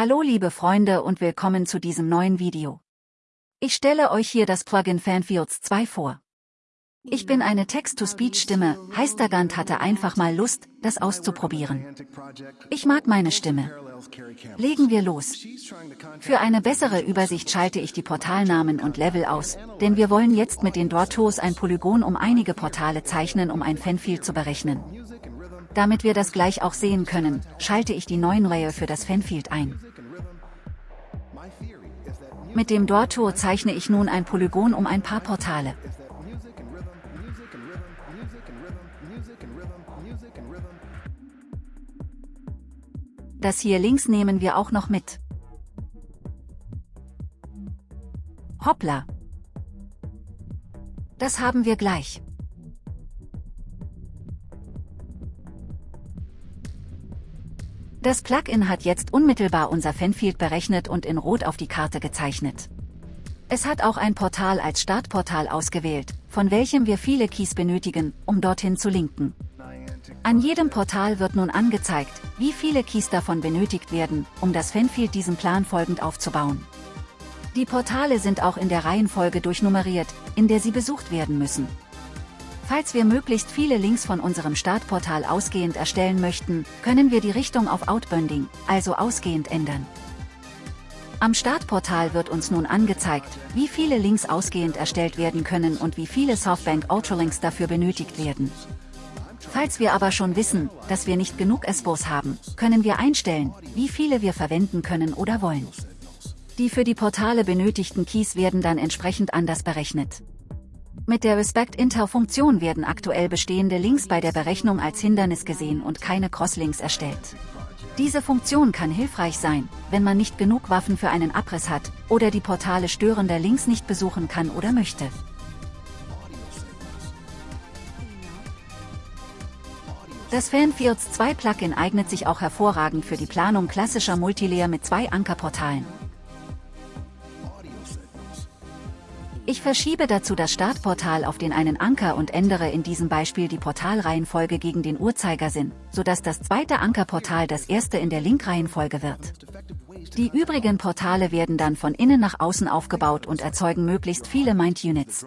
Hallo liebe Freunde und willkommen zu diesem neuen Video. Ich stelle euch hier das Plugin Fanfields 2 vor. Ich bin eine Text-to-Speech-Stimme, Heistergant hatte einfach mal Lust, das auszuprobieren. Ich mag meine Stimme. Legen wir los. Für eine bessere Übersicht schalte ich die Portalnamen und Level aus, denn wir wollen jetzt mit den Draw ein Polygon um einige Portale zeichnen um ein Fanfield zu berechnen. Damit wir das gleich auch sehen können, schalte ich die neuen Layer für das Fanfield ein. Mit dem Draw zeichne ich nun ein Polygon um ein paar Portale. Das hier links nehmen wir auch noch mit. Hoppla. Das haben wir gleich. Das Plugin hat jetzt unmittelbar unser Fanfield berechnet und in Rot auf die Karte gezeichnet. Es hat auch ein Portal als Startportal ausgewählt, von welchem wir viele Keys benötigen, um dorthin zu linken. An jedem Portal wird nun angezeigt, wie viele Keys davon benötigt werden, um das Fanfield diesem Plan folgend aufzubauen. Die Portale sind auch in der Reihenfolge durchnummeriert, in der sie besucht werden müssen. Falls wir möglichst viele Links von unserem Startportal ausgehend erstellen möchten, können wir die Richtung auf Outbounding, also ausgehend ändern. Am Startportal wird uns nun angezeigt, wie viele Links ausgehend erstellt werden können und wie viele Softbank Ultralinks dafür benötigt werden. Falls wir aber schon wissen, dass wir nicht genug SBOs haben, können wir einstellen, wie viele wir verwenden können oder wollen. Die für die Portale benötigten Keys werden dann entsprechend anders berechnet. Mit der Respect-Inter-Funktion werden aktuell bestehende Links bei der Berechnung als Hindernis gesehen und keine Crosslinks erstellt. Diese Funktion kann hilfreich sein, wenn man nicht genug Waffen für einen Abriss hat, oder die Portale störender Links nicht besuchen kann oder möchte. Das Fanfields 2 Plugin eignet sich auch hervorragend für die Planung klassischer Multilayer mit zwei Ankerportalen. Ich verschiebe dazu das Startportal auf den einen Anker und ändere in diesem Beispiel die Portalreihenfolge gegen den Uhrzeigersinn, sodass das zweite Ankerportal das erste in der Linkreihenfolge wird. Die übrigen Portale werden dann von innen nach außen aufgebaut und erzeugen möglichst viele Mind Units.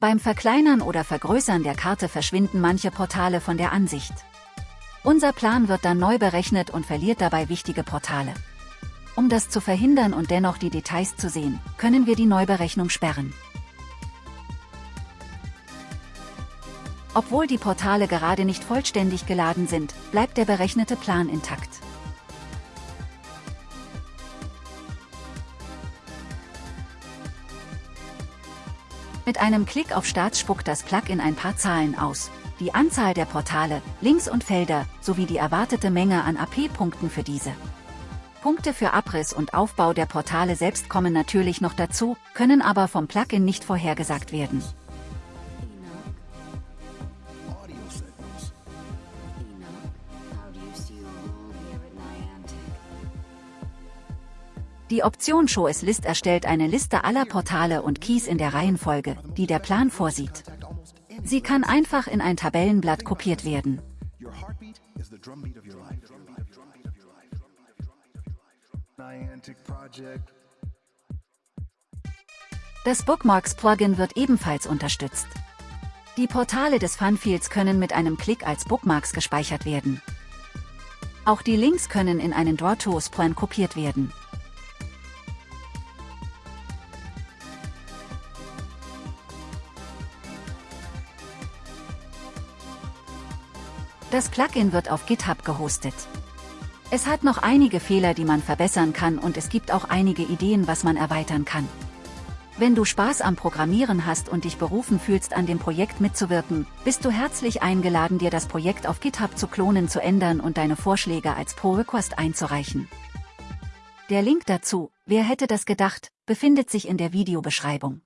Beim Verkleinern oder Vergrößern der Karte verschwinden manche Portale von der Ansicht. Unser Plan wird dann neu berechnet und verliert dabei wichtige Portale. Um das zu verhindern und dennoch die Details zu sehen, können wir die Neuberechnung sperren. Obwohl die Portale gerade nicht vollständig geladen sind, bleibt der berechnete Plan intakt. Mit einem Klick auf Start spuckt das Plugin ein paar Zahlen aus, die Anzahl der Portale, Links und Felder, sowie die erwartete Menge an AP-Punkten für diese. Punkte für Abriss und Aufbau der Portale selbst kommen natürlich noch dazu, können aber vom Plugin nicht vorhergesagt werden. Die Option Show as List erstellt eine Liste aller Portale und Keys in der Reihenfolge, die der Plan vorsieht. Sie kann einfach in ein Tabellenblatt kopiert werden. Das Bookmarks-Plugin wird ebenfalls unterstützt. Die Portale des Funfields können mit einem Klick als Bookmarks gespeichert werden. Auch die Links können in einen Draw-Tools-Plan kopiert werden. Das Plugin wird auf GitHub gehostet. Es hat noch einige Fehler, die man verbessern kann und es gibt auch einige Ideen, was man erweitern kann. Wenn du Spaß am Programmieren hast und dich berufen fühlst, an dem Projekt mitzuwirken, bist du herzlich eingeladen, dir das Projekt auf GitHub zu klonen, zu ändern und deine Vorschläge als Pull-Request einzureichen. Der Link dazu, wer hätte das gedacht, befindet sich in der Videobeschreibung.